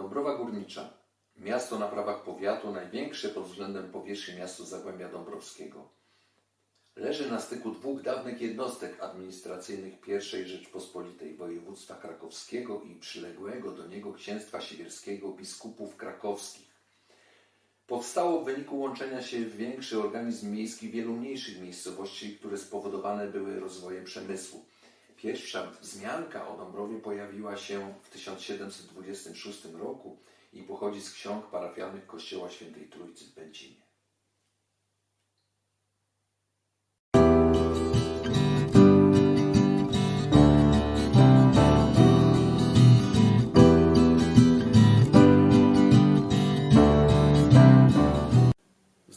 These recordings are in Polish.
Dąbrowa Górnicza. Miasto na prawach powiatu, największe pod względem powierzchni miasto Zagłębia Dąbrowskiego. Leży na styku dwóch dawnych jednostek administracyjnych I Rzeczpospolitej województwa krakowskiego i przyległego do niego księstwa siewierskiego biskupów krakowskich. Powstało w wyniku łączenia się w większy organizm miejski wielu mniejszych miejscowości, które spowodowane były rozwojem przemysłu. Pierwsza wzmianka o Dąbrowie pojawiła się w 1726 roku i pochodzi z ksiąg parafialnych Kościoła Świętej Trójcy w Będzinie.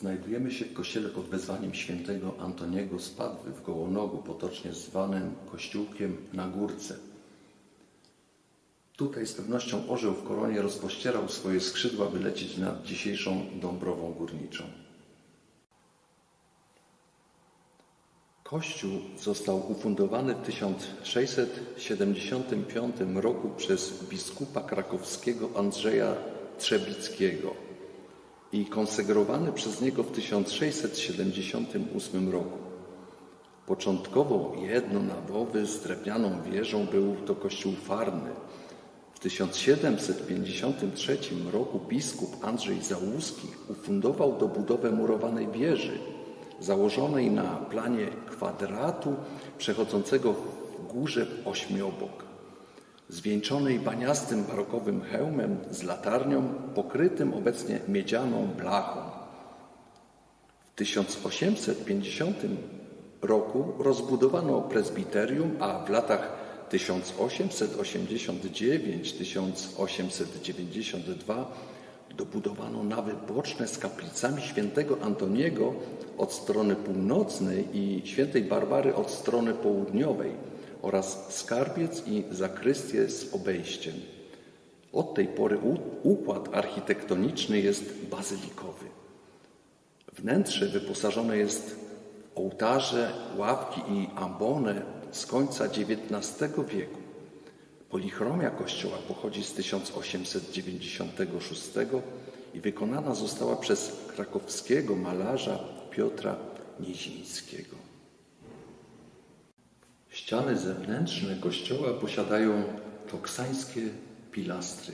Znajdujemy się w kościele pod wezwaniem świętego Antoniego z Padwy w Gołonogu, potocznie zwanym Kościółkiem na Górce. Tutaj z pewnością orzeł w koronie rozpościerał swoje skrzydła, by lecieć nad dzisiejszą Dąbrową Górniczą. Kościół został ufundowany w 1675 roku przez biskupa krakowskiego Andrzeja Trzebickiego i konsegrowany przez niego w 1678 roku. Początkowo jednonawowy z drewnianą wieżą był to kościół farny. W 1753 roku biskup Andrzej Załuski ufundował dobudowę murowanej wieży, założonej na planie kwadratu przechodzącego w górze w ośmiobok zwieńczonej baniastym barokowym hełmem z latarnią pokrytym obecnie miedzianą blachą. W 1850 roku rozbudowano prezbiterium, a w latach 1889-1892 dobudowano nawy boczne z kaplicami świętego Antoniego od strony północnej i świętej Barbary od strony południowej oraz skarbiec i zakrystię z obejściem. Od tej pory układ architektoniczny jest bazylikowy. Wnętrze wyposażone jest w ołtarze, ławki i ambonę z końca XIX wieku. Polichromia kościoła pochodzi z 1896 i wykonana została przez krakowskiego malarza Piotra Niezińskiego. Ściany zewnętrzne kościoła posiadają toksańskie pilastry.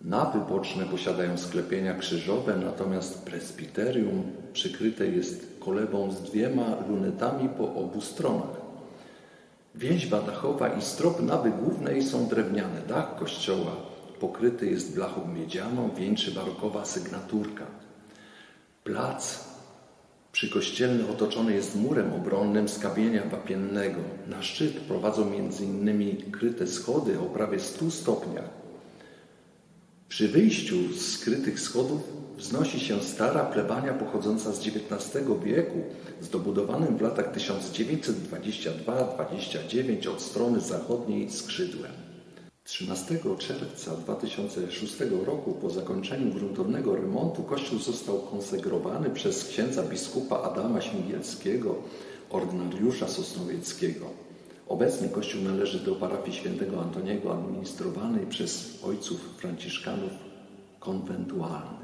Nawy boczne posiadają sklepienia krzyżowe, natomiast presbiterium przykryte jest kolebą z dwiema lunetami po obu stronach. Więźba dachowa i strop nawy głównej są drewniane. Dach kościoła pokryty jest blachą miedzianą, wieńczy barokowa sygnaturka. Plac przykościelny otoczony jest murem obronnym z kamienia wapiennego. Na szczyt prowadzą m.in. kryte schody o prawie 100 stopniach. Przy wyjściu z skrytych schodów wznosi się stara plebania pochodząca z XIX wieku, zdobudowanym w latach 1922-29 od strony zachodniej skrzydłem. 13 czerwca 2006 roku po zakończeniu gruntownego remontu kościół został konsegrowany przez księdza biskupa Adama Śmigielskiego, ordynariusza sosnowieckiego. Obecnie kościół należy do parafii świętego Antoniego administrowanej przez ojców franciszkanów konwentualnych.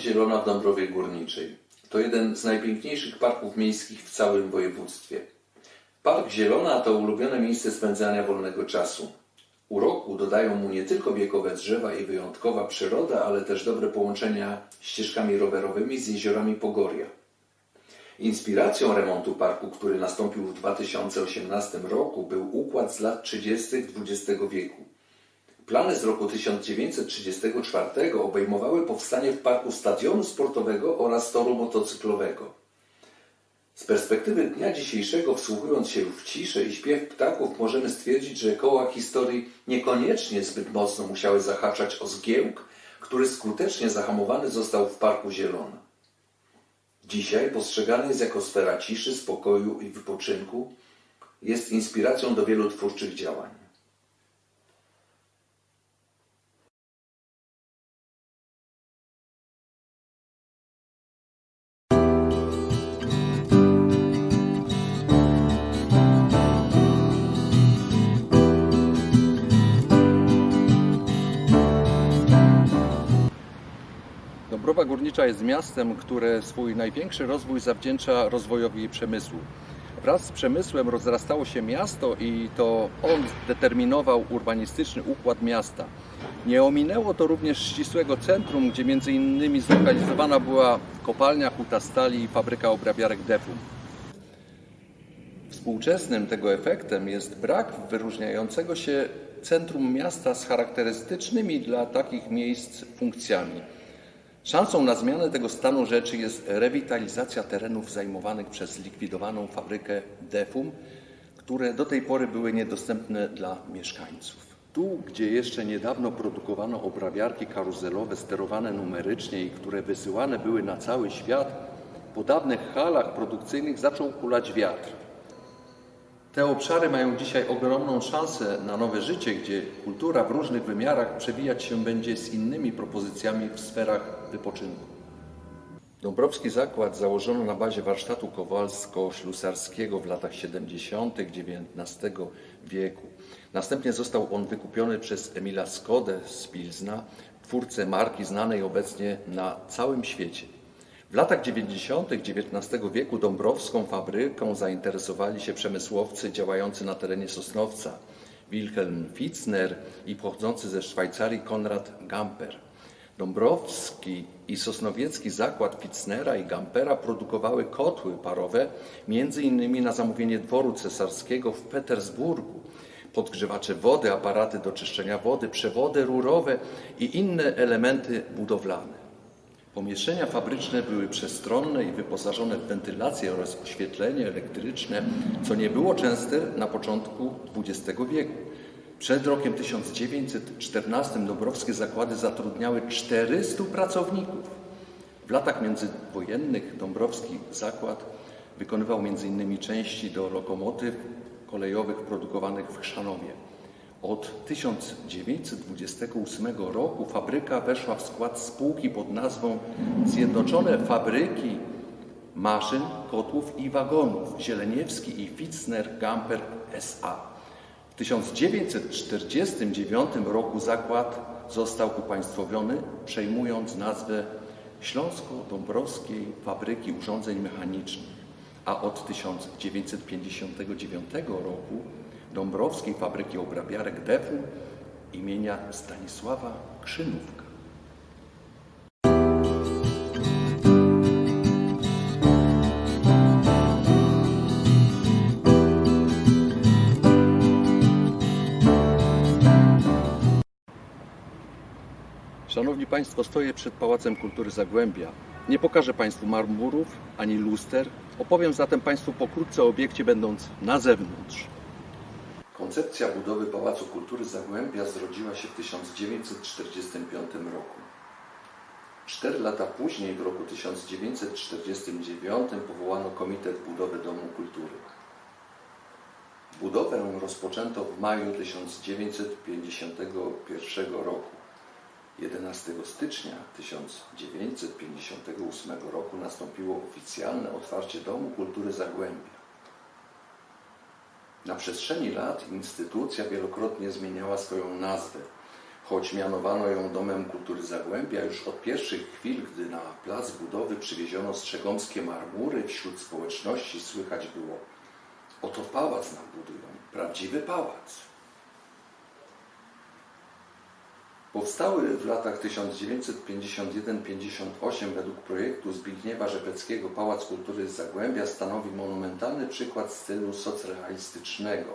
Zielona w Dąbrowie Górniczej to jeden z najpiękniejszych parków miejskich w całym województwie. Park Zielona to ulubione miejsce spędzania wolnego czasu. Uroku dodają mu nie tylko wiekowe drzewa i wyjątkowa przyroda, ale też dobre połączenia ścieżkami rowerowymi z jeziorami Pogoria. Inspiracją remontu parku, który nastąpił w 2018 roku, był układ z lat 30. XX wieku. Plany z roku 1934 obejmowały powstanie w parku stadionu sportowego oraz toru motocyklowego. Z perspektywy dnia dzisiejszego, wsłuchując się w ciszę i śpiew ptaków, możemy stwierdzić, że koła historii niekoniecznie zbyt mocno musiały zahaczać o zgiełk, który skutecznie zahamowany został w Parku Zielona. Dzisiaj postrzegany jest jako sfera ciszy, spokoju i wypoczynku, jest inspiracją do wielu twórczych działań. Górnicza jest miastem, które swój największy rozwój zawdzięcza rozwojowi przemysłu. Wraz z przemysłem rozrastało się miasto i to on determinował urbanistyczny układ miasta. Nie ominęło to również ścisłego centrum, gdzie między innymi zlokalizowana była kopalnia huta stali i fabryka obrabiarek Defum. Współczesnym tego efektem jest brak wyróżniającego się centrum miasta z charakterystycznymi dla takich miejsc funkcjami. Szansą na zmianę tego stanu rzeczy jest rewitalizacja terenów zajmowanych przez zlikwidowaną fabrykę Defum, które do tej pory były niedostępne dla mieszkańców. Tu, gdzie jeszcze niedawno produkowano obrabiarki karuzelowe sterowane numerycznie i które wysyłane były na cały świat, po dawnych halach produkcyjnych zaczął kulać wiatr. Te obszary mają dzisiaj ogromną szansę na nowe życie, gdzie kultura w różnych wymiarach przewijać się będzie z innymi propozycjami w sferach wypoczynku. Dąbrowski Zakład założono na bazie warsztatu kowalsko-ślusarskiego w latach 70. XIX wieku. Następnie został on wykupiony przez Emila Skodę z Pilzna, twórcę marki znanej obecnie na całym świecie. W latach 90. XIX wieku dąbrowską fabryką zainteresowali się przemysłowcy działający na terenie Sosnowca Wilhelm Fitzner i pochodzący ze Szwajcarii Konrad Gamper. Dąbrowski i Sosnowiecki zakład Fitznera i Gampera produkowały kotły parowe, między innymi na zamówienie dworu cesarskiego w Petersburgu, podgrzewacze wody, aparaty do czyszczenia wody, przewody rurowe i inne elementy budowlane. Pomieszczenia fabryczne były przestronne i wyposażone w wentylację oraz oświetlenie elektryczne, co nie było częste na początku XX wieku. Przed rokiem 1914 Dąbrowskie zakłady zatrudniały 400 pracowników. W latach międzywojennych Dąbrowski zakład wykonywał m.in. części do lokomotyw kolejowych produkowanych w Chrzanowie. Od 1928 roku fabryka weszła w skład spółki pod nazwą Zjednoczone Fabryki Maszyn, Kotłów i Wagonów Zieleniewski i Fitzner Gamper S.A. W 1949 roku zakład został upaństwowiony, przejmując nazwę Śląsko-Dąbrowskiej Fabryki Urządzeń Mechanicznych, a od 1959 roku Dąbrowskiej Fabryki Obrabiarek Defum imienia Stanisława Krzynówka. Szanowni Państwo, stoję przed Pałacem Kultury Zagłębia. Nie pokażę Państwu marmurów ani luster. Opowiem zatem Państwu pokrótce o obiekcie, będąc na zewnątrz. Koncepcja budowy Pałacu Kultury Zagłębia zrodziła się w 1945 roku. Cztery lata później, w roku 1949, powołano Komitet Budowy Domu Kultury. Budowę rozpoczęto w maju 1951 roku. 11 stycznia 1958 roku nastąpiło oficjalne otwarcie Domu Kultury Zagłębia. Na przestrzeni lat instytucja wielokrotnie zmieniała swoją nazwę, choć mianowano ją Domem Kultury Zagłębia już od pierwszych chwil, gdy na plac budowy przywieziono strzegomskie marmury, wśród społeczności słychać było oto pałac nam budują, prawdziwy pałac. Powstały w latach 1951-58 według projektu Zbigniewa Rzepeckiego Pałac Kultury z Zagłębia stanowi monumentalny przykład stylu socrealistycznego.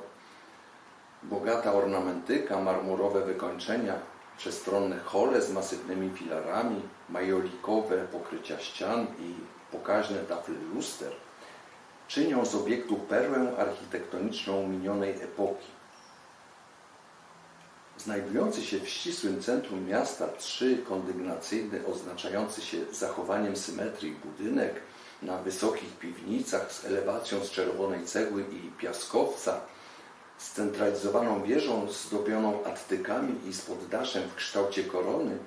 Bogata ornamentyka, marmurowe wykończenia, przestronne hole z masywnymi filarami, majolikowe pokrycia ścian i pokaźne tafle luster czynią z obiektu perłę architektoniczną minionej epoki. Znajdujący się w ścisłym centrum miasta trzy kondygnacyjny, oznaczający się zachowaniem symetrii budynek na wysokich piwnicach z elewacją z czerwonej cegły i piaskowca, scentralizowaną wieżą zdobioną attykami i z poddaszem w kształcie korony,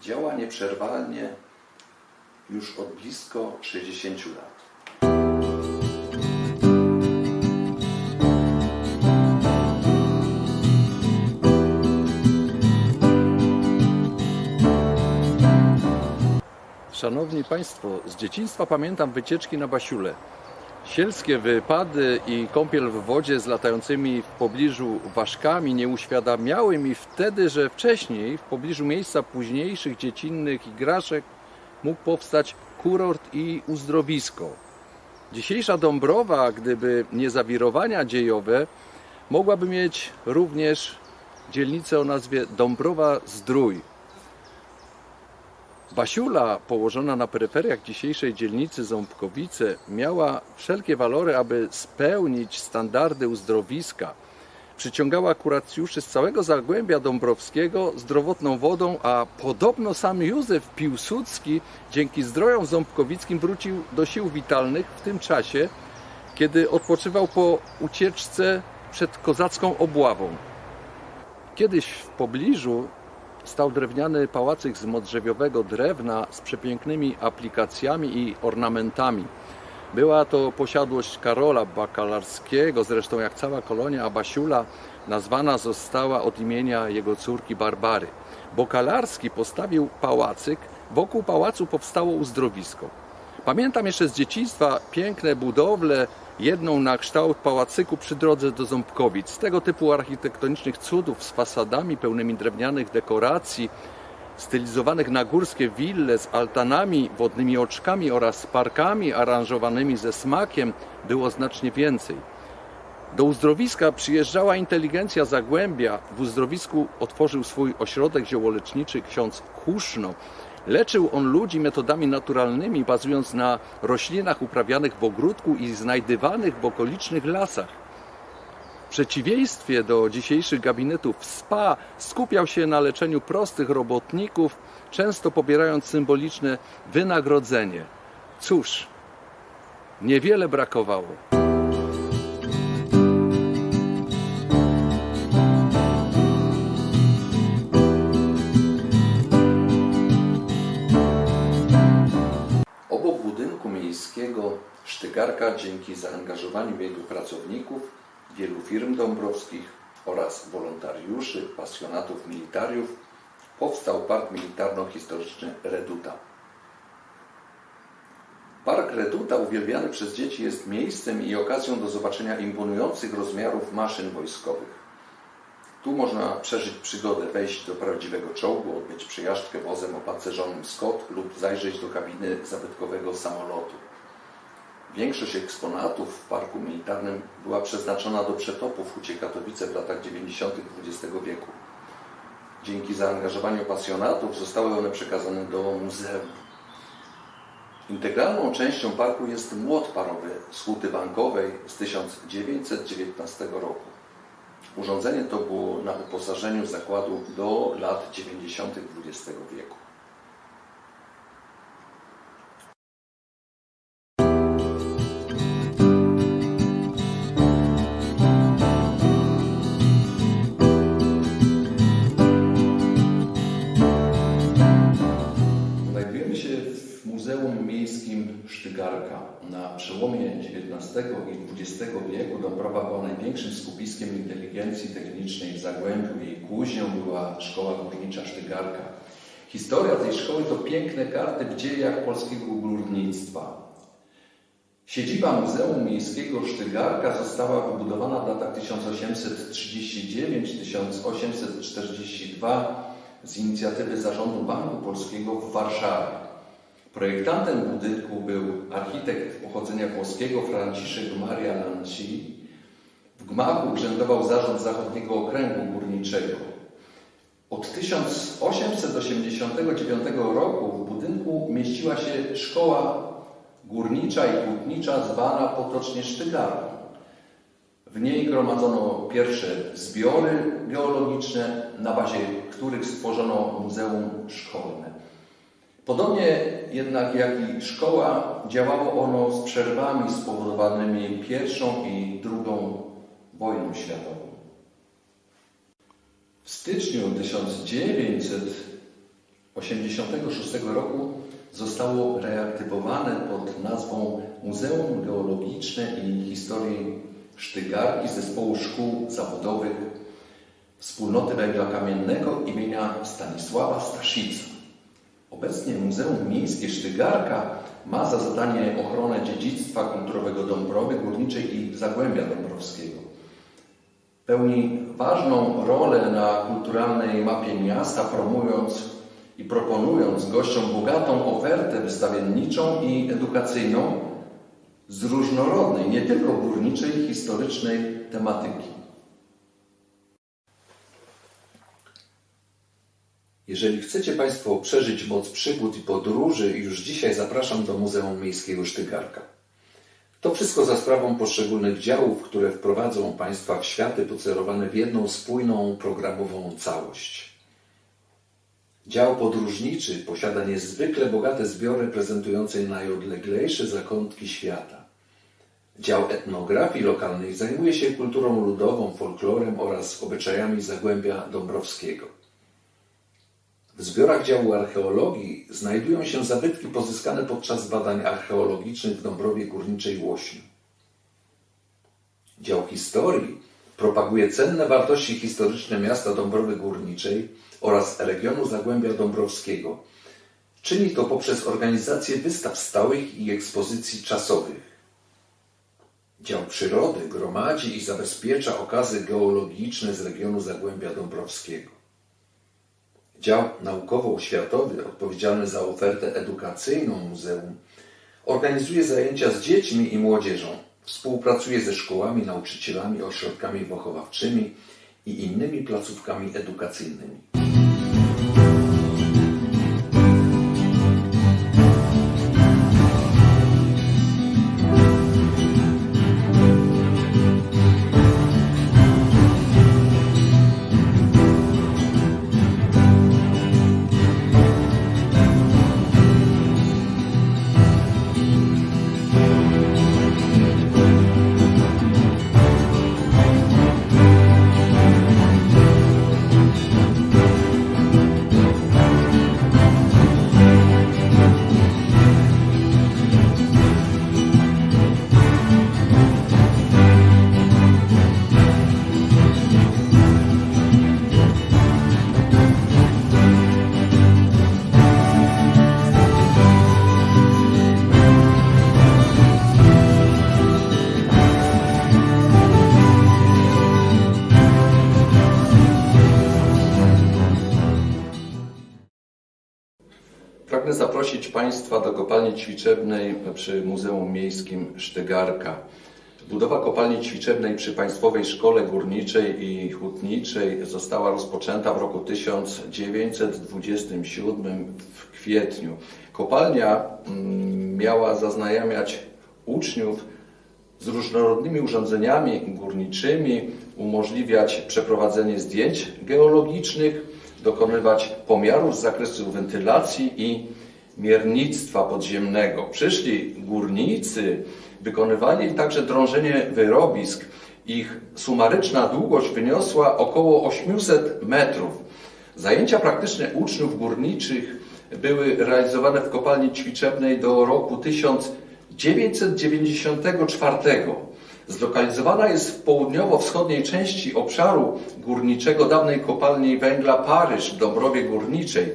działa nieprzerwalnie już od blisko 60 lat. Szanowni Państwo, z dzieciństwa pamiętam wycieczki na Basiule. Sielskie wypady i kąpiel w wodzie z latającymi w pobliżu ważkami nie uświadamiały mi wtedy, że wcześniej w pobliżu miejsca późniejszych dziecinnych igraszek mógł powstać kurort i uzdrowisko. Dzisiejsza Dąbrowa, gdyby nie zawirowania dziejowe, mogłaby mieć również dzielnicę o nazwie Dąbrowa Zdrój. Basiula, położona na peryferiach dzisiejszej dzielnicy Ząbkowice, miała wszelkie walory, aby spełnić standardy uzdrowiska. Przyciągała kuracjuszy z całego Zagłębia Dąbrowskiego zdrowotną wodą, a podobno sam Józef Piłsudski dzięki zdrojom ząbkowickim wrócił do sił witalnych w tym czasie, kiedy odpoczywał po ucieczce przed kozacką obławą. Kiedyś w pobliżu stał drewniany pałacyk z modrzewiowego drewna z przepięknymi aplikacjami i ornamentami. Była to posiadłość Karola Bakalarskiego, zresztą jak cała kolonia Abasiula nazwana została od imienia jego córki Barbary. Bokalarski postawił pałacyk, wokół pałacu powstało uzdrowisko. Pamiętam jeszcze z dzieciństwa piękne budowle, jedną na kształt pałacyku przy drodze do Ząbkowic. Tego typu architektonicznych cudów z fasadami pełnymi drewnianych dekoracji, stylizowanych na górskie wille z altanami, wodnymi oczkami oraz parkami aranżowanymi ze smakiem było znacznie więcej. Do uzdrowiska przyjeżdżała inteligencja Zagłębia. W uzdrowisku otworzył swój ośrodek ziołoleczniczy ksiądz Huszno. Leczył on ludzi metodami naturalnymi, bazując na roślinach uprawianych w ogródku i znajdywanych w okolicznych lasach. W przeciwieństwie do dzisiejszych gabinetów spa skupiał się na leczeniu prostych robotników, często pobierając symboliczne wynagrodzenie. Cóż, niewiele brakowało. Miejskiego Sztygarka dzięki zaangażowaniu jego pracowników, wielu firm dąbrowskich oraz wolontariuszy, pasjonatów militariów powstał Park Militarno-Historyczny Reduta. Park Reduta uwielbiany przez dzieci jest miejscem i okazją do zobaczenia imponujących rozmiarów maszyn wojskowych. Tu można przeżyć przygodę, wejść do prawdziwego czołgu, odbyć przejażdżkę wozem o pancerzonym Scott lub zajrzeć do kabiny zabytkowego samolotu. Większość eksponatów w parku militarnym była przeznaczona do przetopów w Hucie Katowice w latach 90. XX wieku. Dzięki zaangażowaniu pasjonatów zostały one przekazane do muzeum. Integralną częścią parku jest młot parowy z huty bankowej z 1919 roku. Urządzenie to było na wyposażeniu zakładu do lat 90. XX wieku. XIX i XX wieku Dąbrowa była największym skupiskiem inteligencji technicznej w Zagłębiu. Jej kuźnią była Szkoła Górnicza Sztygarka. Historia tej szkoły to piękne karty w dziejach polskiego górnictwa. Siedziba Muzeum Miejskiego Sztygarka została wybudowana w latach 1839-1842 z inicjatywy Zarządu Banku Polskiego w Warszawie. Projektantem budynku był architekt pochodzenia włoskiego Franciszek Maria Lanci. W gmachu urzędował zarząd Zachodniego Okręgu Górniczego. Od 1889 roku w budynku mieściła się szkoła górnicza i hutnicza zwana potocznie Sztygarką. W niej gromadzono pierwsze zbiory geologiczne, na bazie których stworzono muzeum szkolne. Podobnie jednak jak i szkoła, działało ono z przerwami spowodowanymi pierwszą i drugą wojną światową. W styczniu 1986 roku zostało reaktywowane pod nazwą Muzeum Geologiczne i Historii Sztygarki Zespołu Szkół Zawodowych Wspólnoty Węgla Kamiennego imienia Stanisława Staszica. Obecnie Muzeum Miejskie Sztygarka ma za zadanie ochronę dziedzictwa kulturowego Dąbrowy Górniczej i Zagłębia Dąbrowskiego. Pełni ważną rolę na kulturalnej mapie miasta, promując i proponując gościom bogatą ofertę wystawienniczą i edukacyjną z różnorodnej, nie tylko górniczej, historycznej tematyki. Jeżeli chcecie Państwo przeżyć moc przygód i podróży, już dzisiaj zapraszam do Muzeum Miejskiego Sztygarka. To wszystko za sprawą poszczególnych działów, które wprowadzą Państwa w światy pocelowane w jedną spójną, programową całość. Dział podróżniczy posiada niezwykle bogate zbiory prezentujące najodleglejsze zakątki świata. Dział etnografii lokalnej zajmuje się kulturą ludową, folklorem oraz obyczajami Zagłębia Dąbrowskiego. W zbiorach działu archeologii znajdują się zabytki pozyskane podczas badań archeologicznych w Dąbrowie Górniczej Łośniu. Dział historii propaguje cenne wartości historyczne miasta Dąbrowy Górniczej oraz regionu Zagłębia Dąbrowskiego. Czyni to poprzez organizację wystaw stałych i ekspozycji czasowych. Dział przyrody gromadzi i zabezpiecza okazy geologiczne z regionu Zagłębia Dąbrowskiego. Dział naukowo-oświatowy, odpowiedzialny za ofertę edukacyjną muzeum, organizuje zajęcia z dziećmi i młodzieżą, współpracuje ze szkołami, nauczycielami, ośrodkami wychowawczymi i innymi placówkami edukacyjnymi. Państwa do kopalni ćwiczebnej przy Muzeum Miejskim Sztygarka. Budowa kopalni ćwiczebnej przy Państwowej Szkole Górniczej i Hutniczej została rozpoczęta w roku 1927 w kwietniu. Kopalnia mm, miała zaznajamiać uczniów z różnorodnymi urządzeniami górniczymi, umożliwiać przeprowadzenie zdjęć geologicznych, dokonywać pomiarów z zakresu wentylacji i miernictwa podziemnego. Przyszli górnicy wykonywali także drążenie wyrobisk. Ich sumaryczna długość wyniosła około 800 metrów. Zajęcia praktyczne uczniów górniczych były realizowane w kopalni ćwiczebnej do roku 1994. Zlokalizowana jest w południowo-wschodniej części obszaru górniczego dawnej kopalni węgla Paryż w Dąbrowie Górniczej.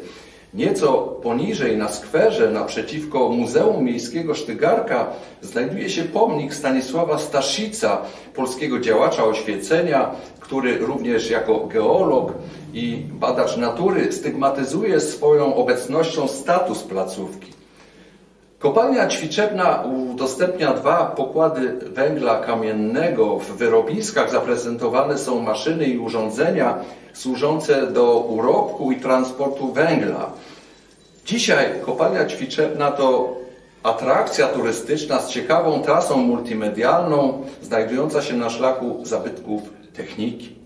Nieco poniżej na skwerze naprzeciwko Muzeum Miejskiego Sztygarka znajduje się pomnik Stanisława Staszica, polskiego działacza oświecenia, który również jako geolog i badacz natury stygmatyzuje swoją obecnością status placówki. Kopalnia Ćwiczebna udostępnia dwa pokłady węgla kamiennego. W wyrobiskach zaprezentowane są maszyny i urządzenia służące do urobku i transportu węgla. Dzisiaj kopalnia Ćwiczebna to atrakcja turystyczna z ciekawą trasą multimedialną, znajdująca się na szlaku zabytków techniki.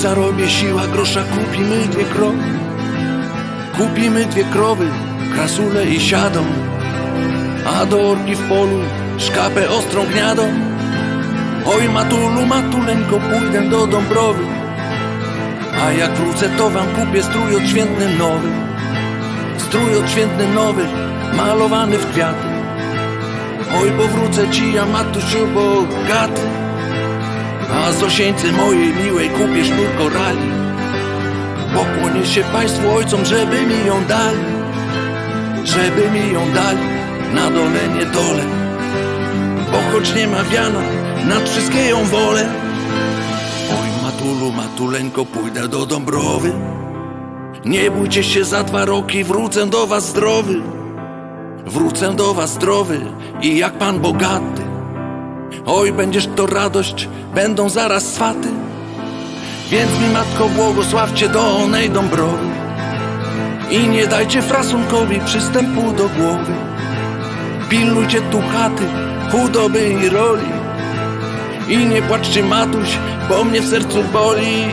Zarobię siła grosza, kupimy dwie krowy. Kupimy dwie krowy, krasule i siadą. A do orki w polu szkapę ostrą gniadą. Oj, matulu, matuleńko, pójdę do Dąbrowy. A jak wrócę, to wam kupię strój odświętny nowy. Strój odświętny nowy, malowany w kwiaty. Oj, powrócę ci, ja matusiu bogaty A Zosieńce mojej miłej kupię sznur korali Pokłonię się państwu ojcom, żeby mi ją dali. Żeby mi ją dali, na dole nie dole Bo choć nie ma wiana, nad wszystkie ją wolę. Oj, matulu, matuleńko, pójdę do Dąbrowy. Nie bójcie się, za dwa roki wrócę do was zdrowy. Wrócę do was zdrowy i jak pan bogaty. Oj, będziesz to radość, będą zaraz swaty. Więc mi matko błogosławcie do onej Dąbrowy i nie dajcie frasunkowi przystępu do głowy. Pilnujcie tu chaty, chudoby i roli i nie płaczcie matuś, bo mnie w sercu boli.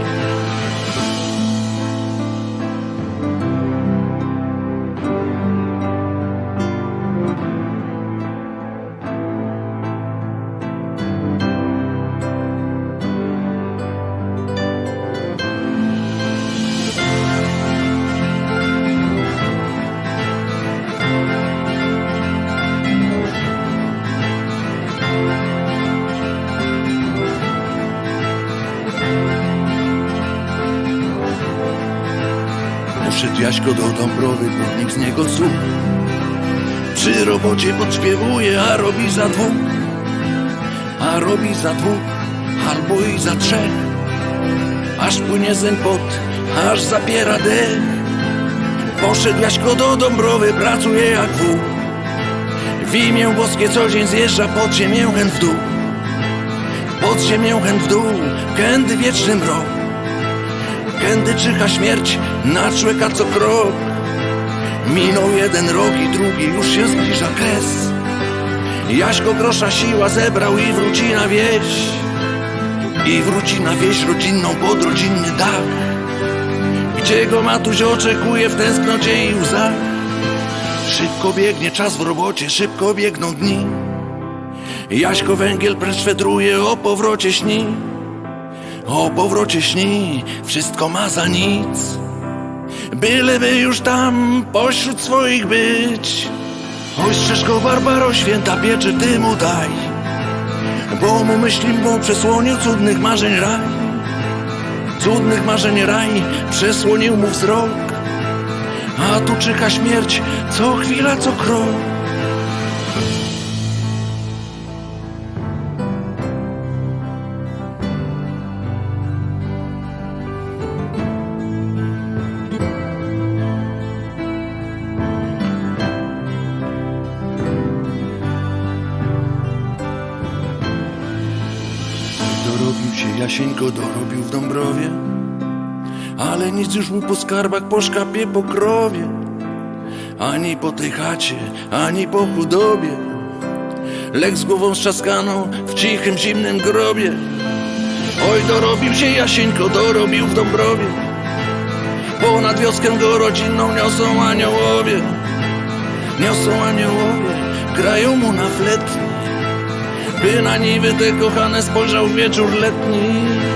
Robocie podśpiewuje, a robi za dwóch. A robi za dwóch, albo i za trzech. Aż płynie zeń pot, aż zapiera dech. Poszedł Jaśko do Dąbrowy, pracuje jak wół. W imię boskie co dzień zjeżdża pod ziemię chęt w dół. Pod ziemię chęt w dół, kędy wieczny mrok. Kędy czyha śmierć na człowieka co krok Minął jeden rok i drugi już się zbliża kres. Jaśko grosza siła zebrał i wróci na wieś. I wróci na wieś rodzinną pod rodzinny dach. Gdzie go matuś oczekuje w tęsknocie i łzach? Szybko biegnie czas w robocie, szybko biegną dni. Jaśko węgiel precz o powrocie śni. O powrocie śni, wszystko ma za nic. Byleby już tam pośród swoich być. Oj, strzeżko Barbaro, święta pieczy ty mu daj. Bo mu myśli mu przesłonił cudnych marzeń raj. Cudnych marzeń raj przesłonił mu wzrok. A tu czyha śmierć co chwila, co krok. Jasieńko, dorobił w Dąbrowie. Ale nic już mu po skarbach, po szkapie, po krowie. Ani po tej chacie, ani po chudobie. Lek z głową strzaskaną w cichym, zimnym grobie. Oj, dorobił się Jasieńko, dorobił w Dąbrowie. Ponad wioskę go rodzinną niosą aniołowie. Niosą aniołowie, grają mu na fletni. By na niwy te kochane spojrzał wieczór letni